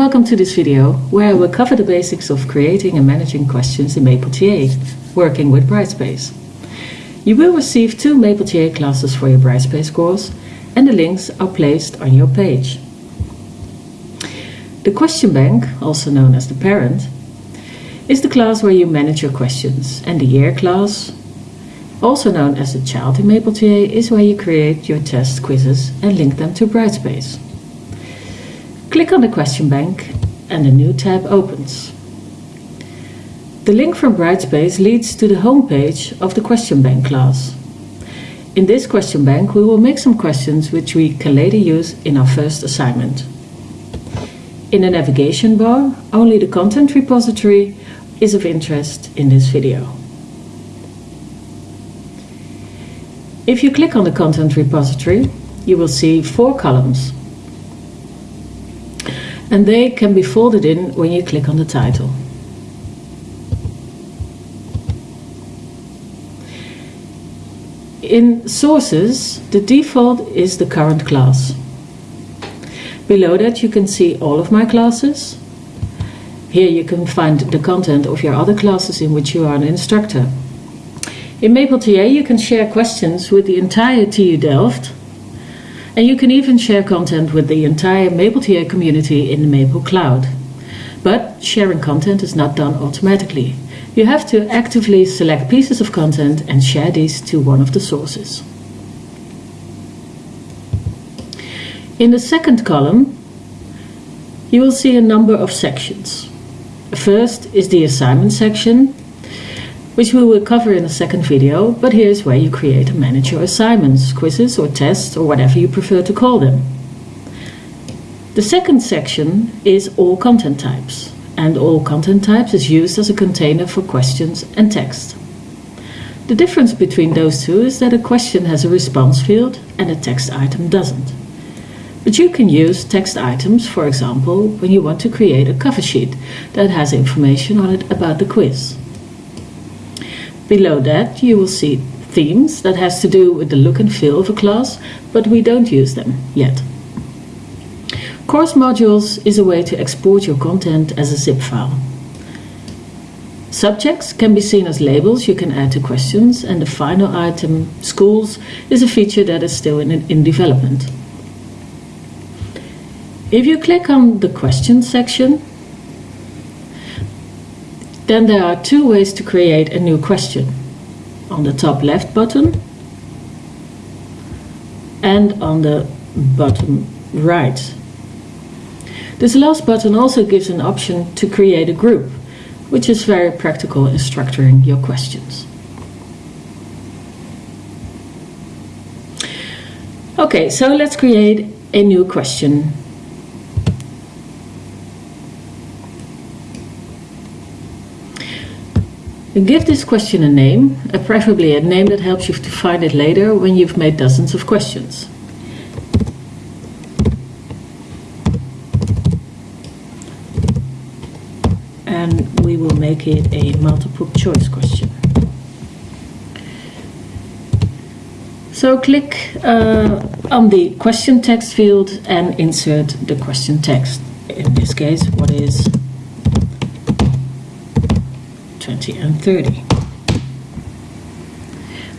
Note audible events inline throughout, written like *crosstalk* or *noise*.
welcome to this video where I will cover the basics of creating and managing questions in MapleTA, working with Brightspace. You will receive two MapleTA classes for your Brightspace course and the links are placed on your page. The question bank, also known as the parent, is the class where you manage your questions and the year class, also known as the child in MapleTA, is where you create your test quizzes and link them to Brightspace. Click on the question bank and a new tab opens. The link from Brightspace leads to the home page of the question bank class. In this question bank we will make some questions which we can later use in our first assignment. In the navigation bar, only the content repository is of interest in this video. If you click on the content repository, you will see four columns and they can be folded in when you click on the title. In sources, the default is the current class. Below that you can see all of my classes. Here you can find the content of your other classes in which you are an instructor. In MapleTA you can share questions with the entire TU Delft and you can even share content with the entire MapleTA community in the Maple Cloud. But sharing content is not done automatically. You have to actively select pieces of content and share these to one of the sources. In the second column, you will see a number of sections. First is the assignment section, which we will cover in a second video, but here's where you create and manage your assignments, quizzes or tests or whatever you prefer to call them. The second section is all content types, and all content types is used as a container for questions and text. The difference between those two is that a question has a response field and a text item doesn't. But you can use text items, for example, when you want to create a cover sheet that has information on it about the quiz. Below that you will see themes that has to do with the look and feel of a class, but we don't use them yet. Course modules is a way to export your content as a zip file. Subjects can be seen as labels you can add to questions and the final item, schools, is a feature that is still in, in development. If you click on the questions section, then there are two ways to create a new question. On the top left button and on the bottom right. This last button also gives an option to create a group, which is very practical in structuring your questions. Okay, so let's create a new question Give this question a name, preferably a name that helps you to find it later when you've made dozens of questions. And we will make it a multiple choice question. So click uh, on the question text field and insert the question text. In this case, what is 20 and 30.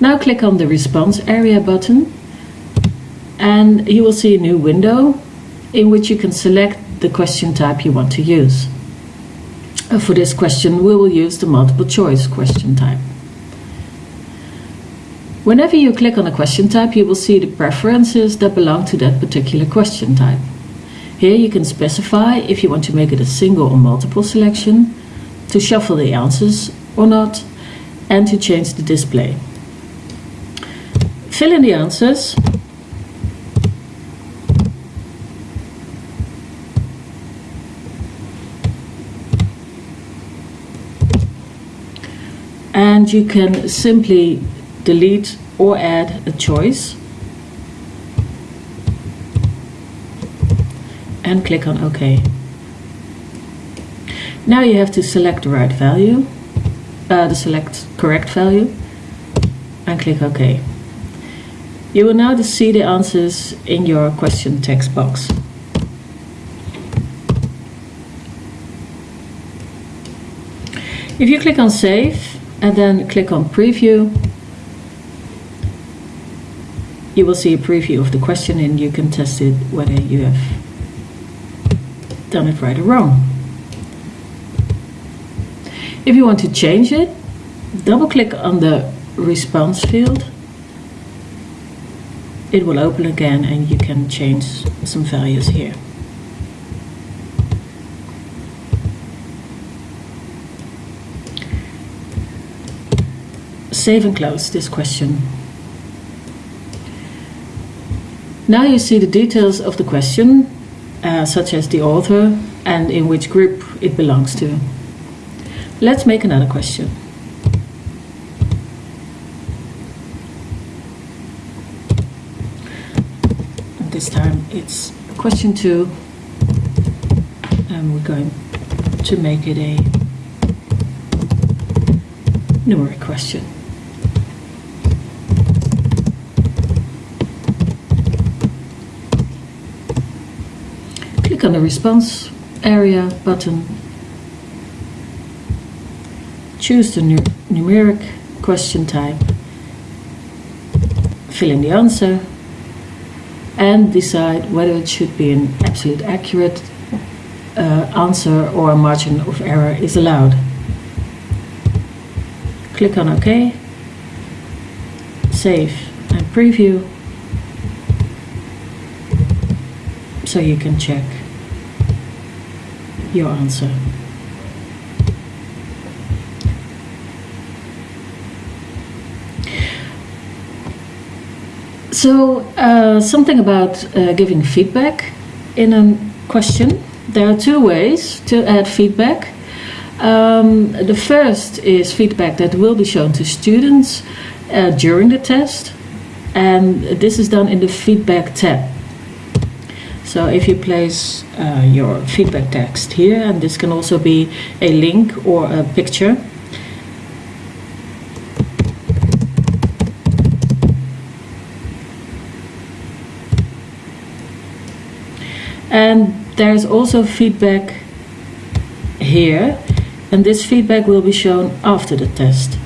Now click on the response area button and you will see a new window in which you can select the question type you want to use. Uh, for this question we will use the multiple choice question type. Whenever you click on a question type you will see the preferences that belong to that particular question type. Here you can specify if you want to make it a single or multiple selection to shuffle the answers or not, and to change the display. Fill in the answers. And you can simply delete or add a choice and click on OK. Now you have to select the right value, uh, the select correct value and click OK. You will now see the answers in your question text box. If you click on save and then click on preview, you will see a preview of the question and you can test it whether you have done it right or wrong. If you want to change it, double click on the response field. It will open again and you can change some values here. Save and close this question. Now you see the details of the question, uh, such as the author and in which group it belongs to. Let's make another question. This time it's question two, and um, we're going to make it a numeric question. click on the response area button, choose the nu numeric question type, fill in the answer, and decide whether it should be an absolute accurate uh, answer or a margin of error is allowed. Click on OK, save and preview so you can check your answer. So, uh, something about uh, giving feedback in a question. There are two ways to add feedback. Um, the first is feedback that will be shown to students uh, during the test, and this is done in the feedback tab. So if you place uh, your feedback text here, and this can also be a link or a picture, and there's also feedback here and this feedback will be shown after the test.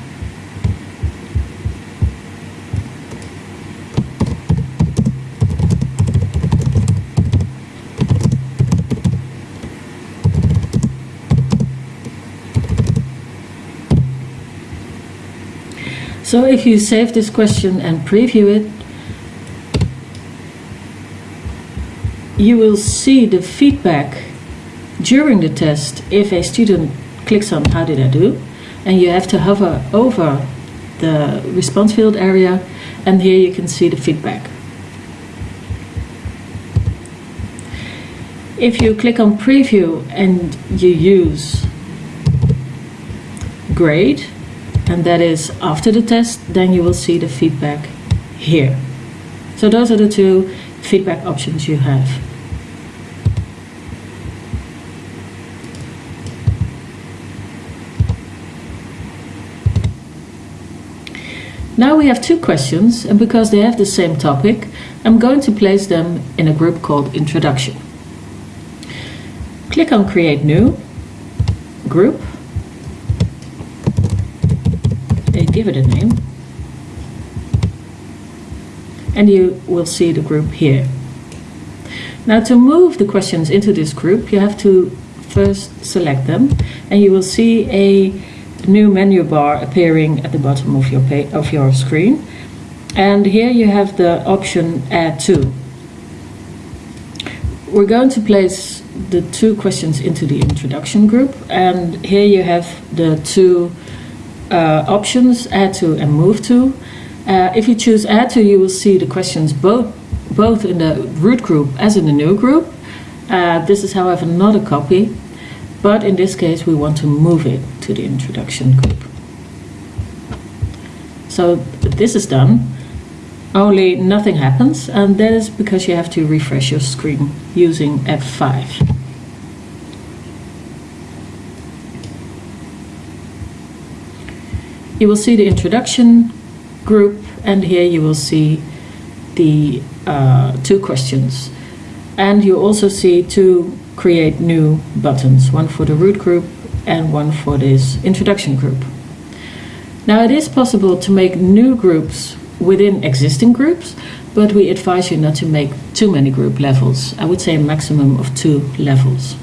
So if you save this question and preview it, you will see the feedback during the test if a student clicks on how did I do and you have to hover over the response field area and here you can see the feedback. If you click on preview and you use grade and that is after the test, then you will see the feedback here. So those are the two feedback options you have. Now we have two questions, and because they have the same topic, I'm going to place them in a group called Introduction. Click on Create New, Group, give it a name. And you will see the group here. Now to move the questions into this group, you have to first select them and you will see a new menu bar appearing at the bottom of your, of your screen. And here you have the option Add To. We're going to place the two questions into the introduction group and here you have the two uh, options, add to and move to. Uh, if you choose add to, you will see the questions both, both in the root group as in the new group. Uh, this is however not a copy, but in this case we want to move it to the introduction group. So this is done, only nothing happens and that is because you have to refresh your screen using F5. you will see the introduction group and here you will see the uh, two questions and you also see two create new buttons one for the root group and one for this introduction group. Now it is possible to make new groups within existing groups, but we advise you not to make too many group levels. I would say a maximum of two levels.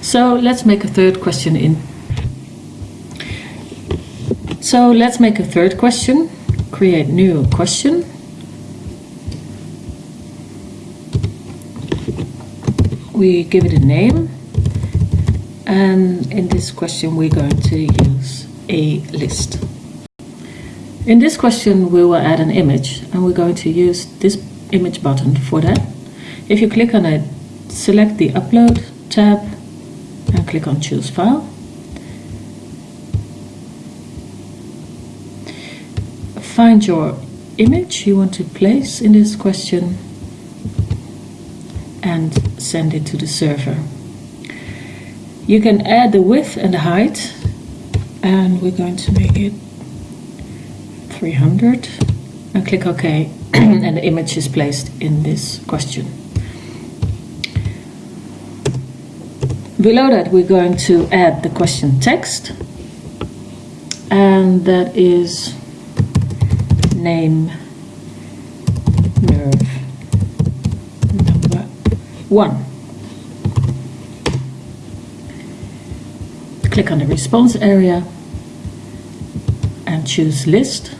So let's make a third question in. So let's make a third question. Create new question. We give it a name. And in this question we're going to use a list. In this question we will add an image and we're going to use this image button for that. If you click on it, select the upload tab and click on choose file. Find your image you want to place in this question and send it to the server. You can add the width and the height and we're going to make it 300 and click OK *clears throat* and the image is placed in this question. Below that we're going to add the question text and that is name 1. Click on the response area and choose list.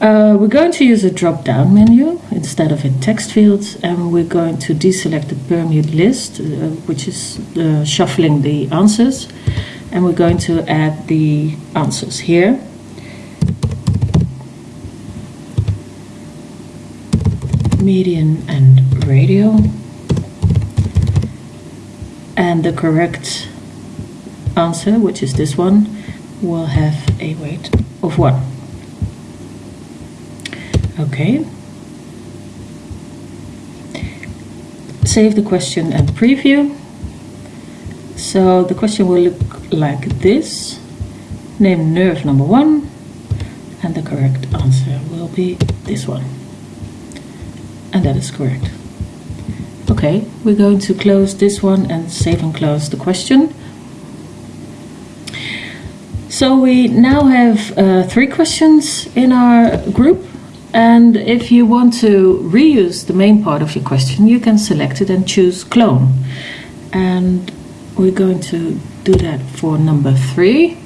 Uh, we're going to use a drop-down menu instead of a text field and we're going to deselect the permute list uh, which is uh, shuffling the answers and we're going to add the answers here Median and radio and the correct answer, which is this one, will have a weight of 1. Okay. Save the question and preview. So the question will look like this. Name nerve number 1 and the correct answer will be this one. And that is correct. Okay, we're going to close this one and save and close the question. So we now have uh, three questions in our group and if you want to reuse the main part of your question you can select it and choose clone and we're going to do that for number three.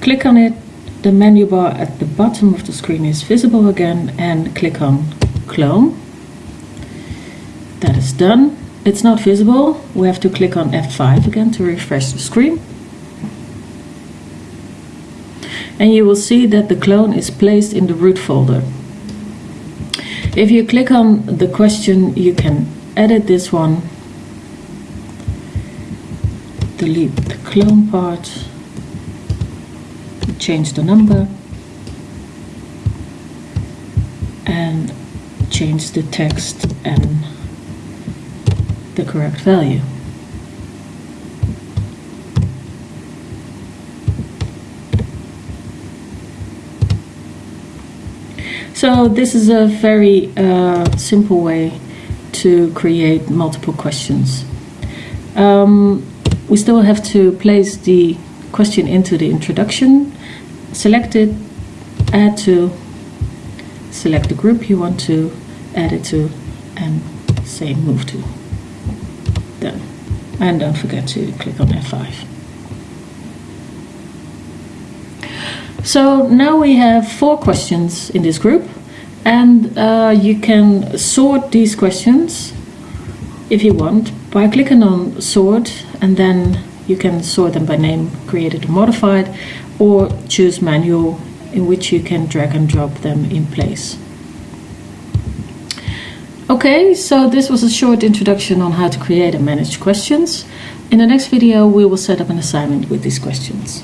Click on it, the menu bar at the bottom of the screen is visible again and click on clone that is done. It's not visible. We have to click on F5 again to refresh the screen. And you will see that the clone is placed in the root folder. If you click on the question, you can edit this one, delete the clone part, change the number, and change the text and the correct value. So this is a very uh, simple way to create multiple questions. Um, we still have to place the question into the introduction, select it, add to, select the group you want to add it to, and say move to done. And don't forget to click on F5. So now we have four questions in this group and uh, you can sort these questions if you want by clicking on sort and then you can sort them by name created or modified or choose manual in which you can drag and drop them in place. Okay, so this was a short introduction on how to create and manage questions. In the next video we will set up an assignment with these questions.